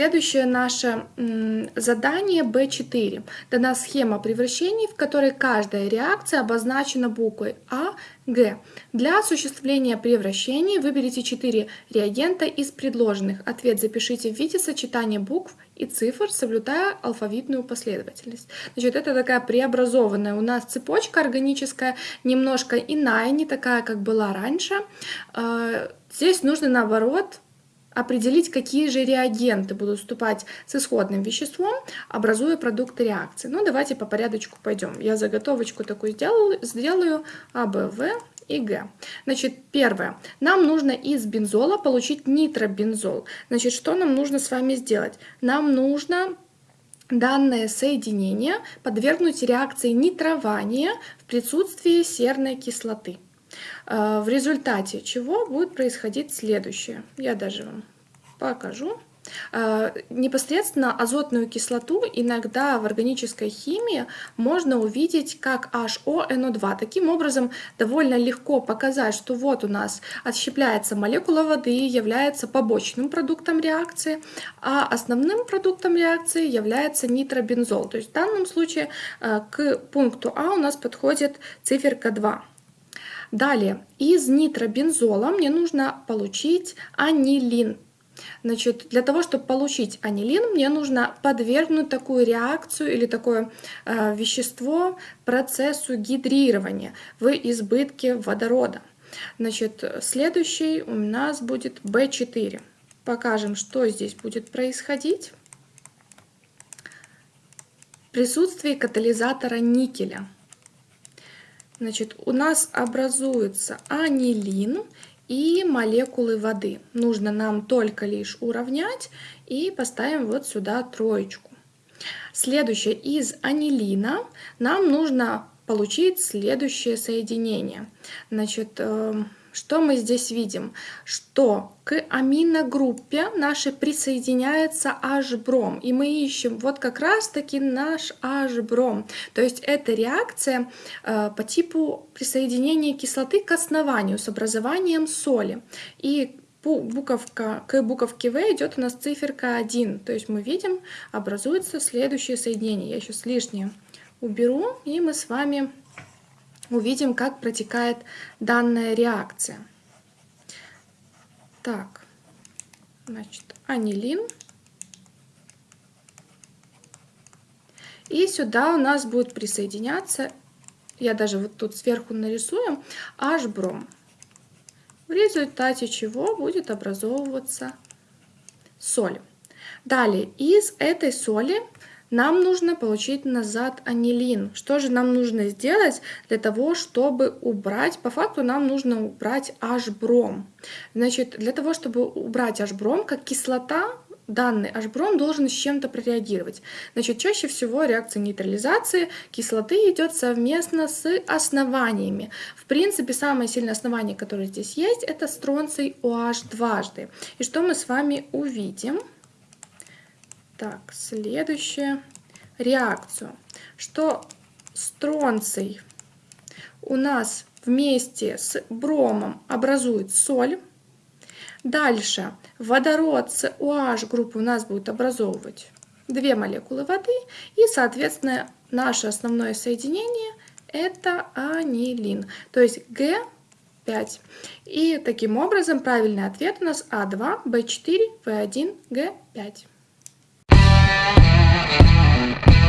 Следующее наше задание B4. Дана схема превращений, в которой каждая реакция обозначена буквой А, Г. Для осуществления превращений выберите 4 реагента из предложенных. Ответ запишите в виде сочетания букв и цифр, соблюдая алфавитную последовательность. Значит, это такая преобразованная у нас цепочка органическая, немножко иная, не такая, как была раньше. А, здесь нужно, наоборот, определить, какие же реагенты будут вступать с исходным веществом, образуя продукты реакции. Ну, давайте по порядочку пойдем. Я заготовочку такую сделаю, сделаю А, Б, В и Г. Значит, первое. Нам нужно из бензола получить нитробензол. Значит, что нам нужно с вами сделать? Нам нужно данное соединение подвергнуть реакции нитрования в присутствии серной кислоты. Э, в результате чего будет происходить следующее. Я даже вам покажу. Э, непосредственно азотную кислоту иногда в органической химии можно увидеть как HONO2. Таким образом, довольно легко показать, что вот у нас отщепляется молекула воды, является побочным продуктом реакции, а основным продуктом реакции является нитробензол. То есть в данном случае э, к пункту А у нас подходит циферка 2. Далее, из нитробензола мне нужно получить анилин. Значит, для того, чтобы получить анилин, мне нужно подвергнуть такую реакцию или такое э, вещество процессу гидрирования в избытке водорода. Значит, следующий у нас будет B4. Покажем, что здесь будет происходить. Присутствие катализатора никеля. Значит, у нас образуется анилин и молекулы воды. Нужно нам только лишь уравнять и поставим вот сюда троечку. Следующее, из анилина нам нужно получить следующее соединение. Значит, эм, что мы здесь видим? Что к аминогруппе нашей присоединяется H-бром. И мы ищем вот как раз-таки наш H-бром. То есть это реакция э, по типу присоединения кислоты к основанию с образованием соли. И буковка, к буковке В идет у нас циферка 1. То есть мы видим, образуется следующее соединение. Я сейчас лишнее уберу, и мы с вами увидим, как протекает данная реакция. Так, значит, анилин. И сюда у нас будет присоединяться, я даже вот тут сверху нарисую, H-бром. В результате чего будет образовываться соль. Далее из этой соли нам нужно получить назад анилин. Что же нам нужно сделать для того, чтобы убрать? По факту нам нужно убрать H-бром. Значит, для того, чтобы убрать H-бром, как кислота, данный H-бром должен с чем-то прореагировать. Значит, чаще всего реакция нейтрализации кислоты идет совместно с основаниями. В принципе, самое сильное основание, которое здесь есть, это стронций OH дважды. И что мы с вами увидим? Так, следующая реакцию, что стронций у нас вместе с бромом образует соль. Дальше водород с OH группы у нас будет образовывать две молекулы воды. И, соответственно, наше основное соединение это анилин, то есть Г5. И таким образом правильный ответ у нас А2, Б4, В1, Г5. Thank you.